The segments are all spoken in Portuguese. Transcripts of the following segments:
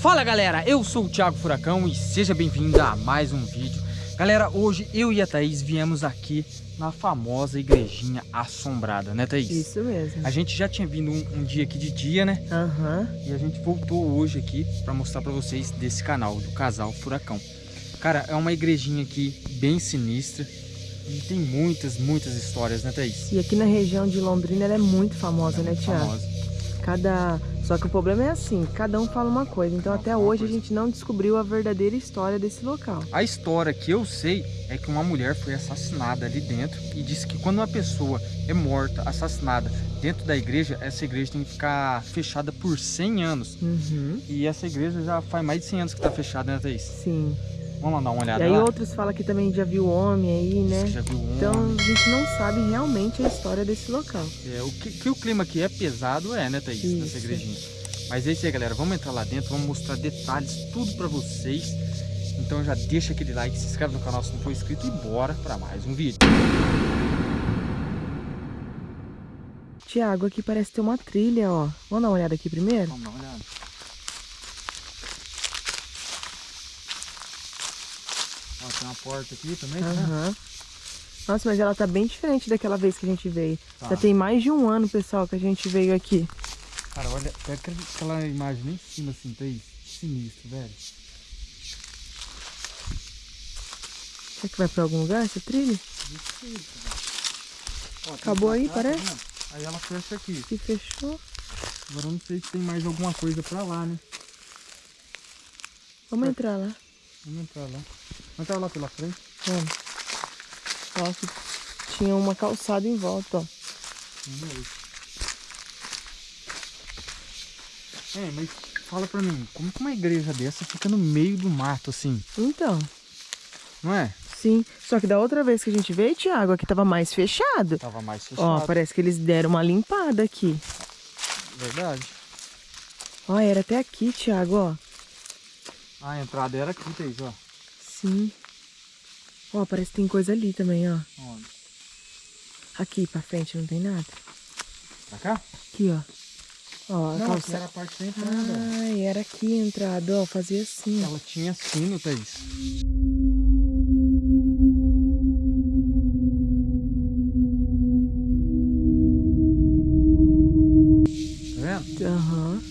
Fala galera, eu sou o Thiago Furacão e seja bem-vindo a mais um vídeo. Galera, hoje eu e a Thaís viemos aqui na famosa igrejinha assombrada, né Thaís? Isso mesmo. A gente já tinha vindo um, um dia aqui de dia, né? Aham. Uhum. E a gente voltou hoje aqui para mostrar para vocês desse canal, do Casal Furacão. Cara, é uma igrejinha aqui bem sinistra. E tem muitas, muitas histórias, né Thaís? E aqui na região de Londrina ela é muito famosa, é né Thiago? Famosa. Cada só que o problema é assim, cada um fala uma coisa. Então até hoje a gente não descobriu a verdadeira história desse local. A história que eu sei é que uma mulher foi assassinada ali dentro e disse que quando uma pessoa é morta, assassinada dentro da igreja, essa igreja tem que ficar fechada por 100 anos. Uhum. E essa igreja já faz mais de 100 anos que está fechada, né, Thaís? Sim. Vamos lá dar uma olhada E aí lá? outros falam que também já viu homem aí, né? Já viu homem. Então a gente não sabe realmente a história desse local. É, o que, que o clima aqui é pesado é, né, Thaís? Isso. Nessa igrejinha. Mas é isso aí, galera. Vamos entrar lá dentro, vamos mostrar detalhes, tudo pra vocês. Então já deixa aquele like, se inscreve no canal se não for inscrito e bora pra mais um vídeo. Tiago, aqui parece ter uma trilha, ó. Vamos dar uma olhada aqui primeiro? Vamos dar uma olhada. Ó, tem uma porta aqui também, Aham. Né? Nossa, mas ela tá bem diferente daquela vez que a gente veio. Tá. Já tem mais de um ano, pessoal, que a gente veio aqui. Cara, olha, pega aquela imagem lá em cima assim, tá aí? Sinistro, velho. Será que vai pra algum lugar essa trilha? Ó, Acabou aí, parece? Tá aí ela fecha aqui. E fechou. Agora eu não sei se tem mais alguma coisa pra lá, né? Vamos pra... entrar lá. Vamos entrar lá. Vamos lá pela frente? Vamos. Ó, que tinha uma calçada em volta, ó. Vamos É, mas fala pra mim, como que uma igreja dessa fica no meio do mato assim? Então. Não é? Sim, só que da outra vez que a gente veio, Thiago, aqui tava mais fechado. Tava mais fechado. Ó, parece que eles deram uma limpada aqui. Verdade. Ó, era até aqui, Thiago, ó. A entrada era aqui, Thaís, ó. Sim. Ó, parece que tem coisa ali também, ó. Onde? Aqui pra frente não tem nada. Pra cá? Aqui, ó. Ó, não, calça... era a parte da entrada. Ai, era aqui a entrada, ó, fazia assim. Ela tinha sino, Thaís. Tá vendo? Aham. Uhum.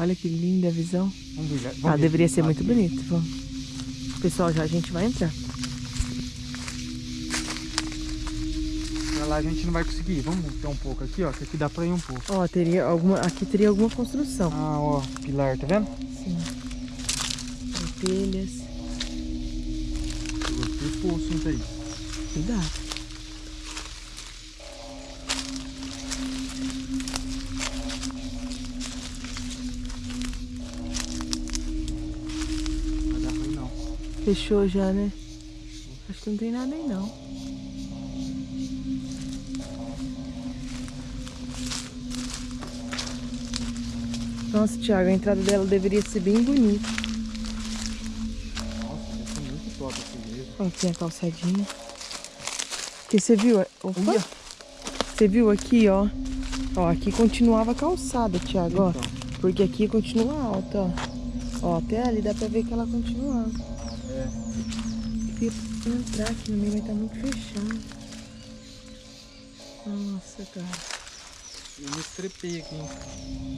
Olha que linda a visão. Vamos ver, vamos ah, ver deveria ser muito bonito. Vamos. Pessoal, já a gente vai entrar. lá a gente não vai conseguir. Vamos montar um pouco aqui, ó, que aqui dá pra ir um pouco. Ó, teria alguma, aqui teria alguma construção. Ah, ó, pilar, tá vendo? Sim. Telhas. Gostei poço, hein, aí. Cuidado. Fechou já, né? Acho que não tem nada aí não. Nossa, Thiago, a entrada dela deveria ser bem bonita. Nossa, essa é muito top essa igreja. Olha aqui a calçadinha. Porque você viu... Opa! Você viu aqui, ó. Ó, aqui continuava calçada, Thiago, então. ó. Porque aqui continua alta, ó. Ó, até ali dá pra ver que ela continuava. Eu entrar aqui no meio, vai estar tá muito fechado. Nossa, cara. Eu me estrepei aqui.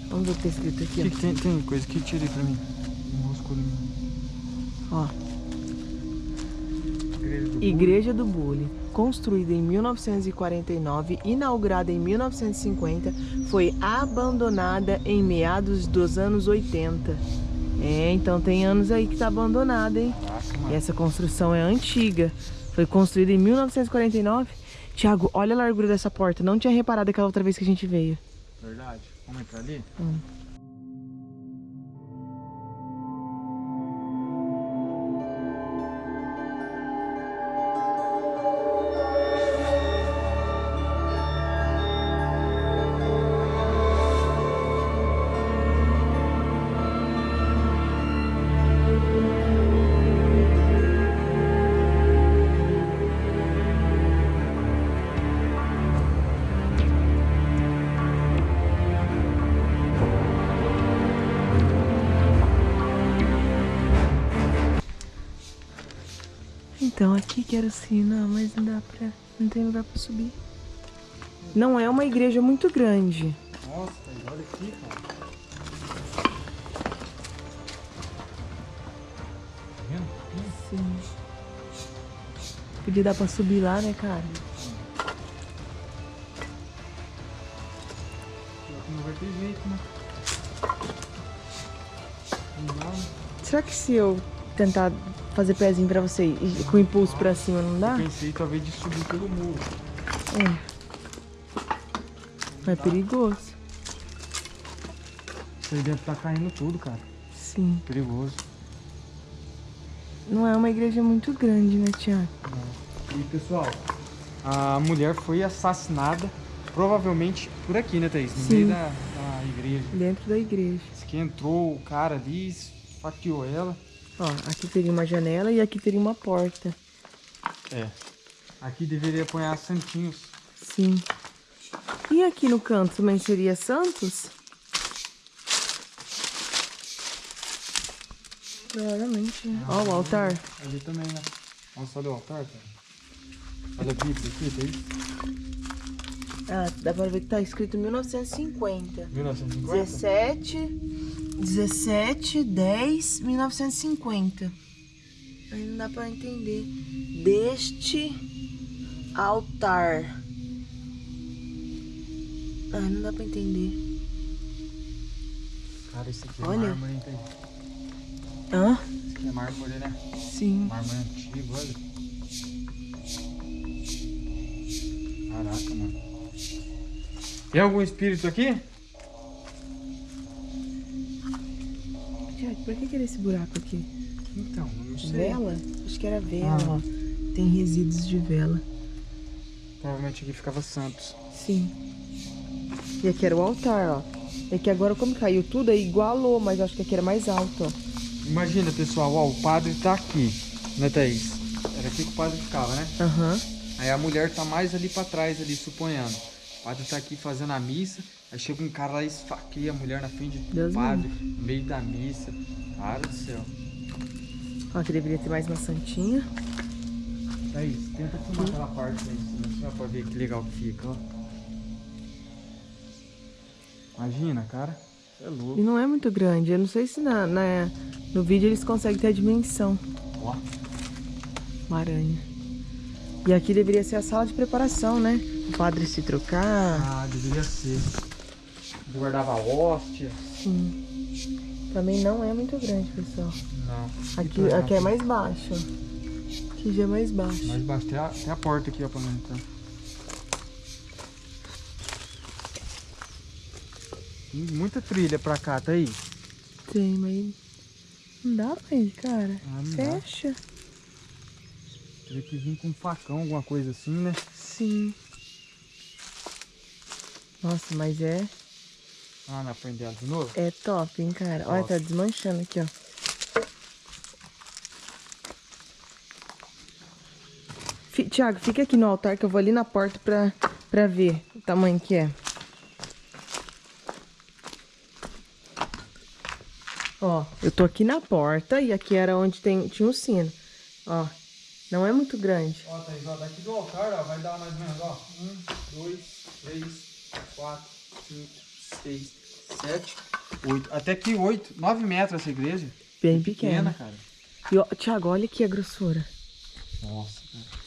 Vamos ver o que tá escrito aqui, que, que tem, tem coisa que tira aí pra mim. Ó. Igreja do, Igreja do Bule, construída em 1949, inaugurada em 1950, foi abandonada em meados dos anos 80. É, então tem anos aí que tá abandonada, hein? Nossa, e essa construção é antiga. Foi construída em 1949 Tiago, olha a largura dessa porta. Não tinha reparado aquela outra vez que a gente veio. Verdade. Vamos entrar ali? Hum. Então aqui que era assim, não, mas não dá pra. Não tem lugar pra subir. Não é uma igreja muito grande. Nossa, olha aqui, cara. Tá vendo? Sim. Podia dar pra subir lá, né, cara? Não vai ter jeito, né? Será que se eu tentar fazer pezinho pra você e com impulso pra cima, não dá? Eu pensei talvez de subir pelo muro. É. É perigoso. Isso aí deve estar caindo tudo, cara. Sim. Perigoso. Não é uma igreja muito grande, né, Tiago? E pessoal, a mulher foi assassinada provavelmente por aqui, né, Thaís? No Sim. meio da, da igreja. Dentro da igreja. Diz que entrou o cara ali, esfaqueou ela. Ó, aqui teria uma janela e aqui teria uma porta. É. Aqui deveria apanhar santinhos. Sim. E aqui no canto também seria Santos? Provavelmente. né? Ó, o altar. Ali também, né? Nossa, olha o altar, cara. Olha a Bíblia aqui, Thaís. Ah, dá pra ver que tá escrito 1950. 1950? 17, 17, 10, 1950. Aí não dá pra entender. Deste altar. Ah, não dá pra entender. Cara, isso aqui é Olha. mármore, hein, Thaís? Hã? Isso aqui é mármore, né? Sim. Mármore antigo, olha. Caraca, mano. Tem algum espírito aqui? Por que, que era esse buraco aqui? Então, eu não sei. Vela? Acho que era vela, Ah. ó. Tem resíduos de vela. Provavelmente aqui ficava Santos. Sim. E aqui era o altar, ó. É que agora, como caiu tudo, aí igualou, mas acho que aqui era mais alto, ó. Imagina, pessoal, ó, o padre tá aqui, né, Thaís? Era aqui que o padre ficava, né? Aham. Aí a mulher tá mais ali pra trás, ali, suponhando. O padre tá aqui fazendo a missa, aí chega um cara lá e esfaqueia a mulher na frente do Deus padre, no meio da missa. Cara do céu. Ó, aqui deveria ter mais uma santinha. Thaís, tenta filmar aquela parte aí, senão você vai poder ver que legal que fica, ó. Imagina, cara. Você é E louco. não é muito grande. Eu não sei se na, na- no vídeo eles conseguem ter a dimensão. Ó. Uma aranha. E aqui deveria ser a sala de preparação, né? O padre se trocar. Ah, deveria ser. Guardava hóstia. Sim. Também não é muito grande, pessoal. Não. Aqui, Então, aqui é mais baixo. Aqui já é mais baixo. Mais baixo, tem a, tem a porta aqui, ó, pra mim, então. Tem muita trilha pra cá, tá aí? Tem, mas não dá pra ir, cara. Ah. Fecha. Teria que vir com um facão, alguma coisa assim, né? Sim. Nossa, mas é, Ah, na frente dela de novo? é top, hein, cara. Olha, tá Top. desmanchando aqui, ó. Fi- Tiago, fica aqui no altar que eu vou ali na porta pra, pra ver o tamanho que é. Ó, eu tô aqui na porta e aqui era onde tem, tinha um sino. Ó, não é muito grande. Ó, Thaís, ó, daqui do altar, ó, vai dar mais ou menos, ó. Um, dois, três, quatro, cinco, seis, sete, oito. Até aqui oito, nove metros essa igreja. Bem Pequena, pequena. cara. E, ó, Tiago, olha aqui a grossura. Nossa, cara.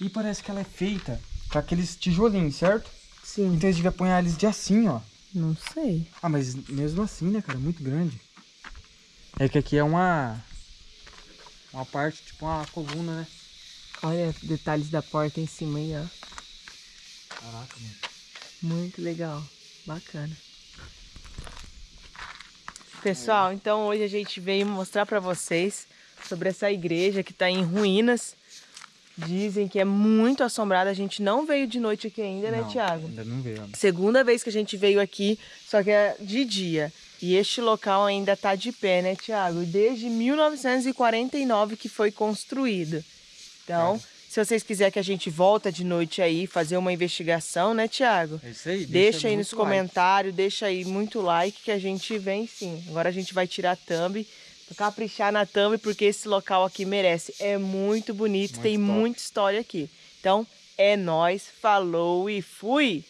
E parece que ela é feita com aqueles tijolinhos, certo? Sim, Então eles deviam apanhar eles de assim, ó. não sei. Ah, mas mesmo assim, né, cara? Muito grande. É que aqui é uma. Uma parte, tipo uma coluna, né? Olha detalhes da porta em cima aí, ó. Caraca, mano. Muito legal. Bacana. Pessoal, então hoje a gente veio mostrar pra vocês sobre essa igreja que tá em ruínas. Dizem que é muito assombrada. A gente não veio de noite aqui ainda, né, Não, Tiago? Ainda não veio. né? Segunda vez que a gente veio aqui, só que é de dia. E este local ainda tá de pé, né, Tiago? Desde 1949 que foi construído. Então, se vocês quiserem que a gente volta de noite aí, fazer uma investigação, né, Tiago? É isso aí. Deixa, aí nos like. comentários, deixa aí muito like que a gente vem sim. Agora a gente vai tirar a thumb caprichar na thumb, porque esse local aqui merece. É muito bonito, muito tem top. muita história aqui. Então, é nós, falou e fui!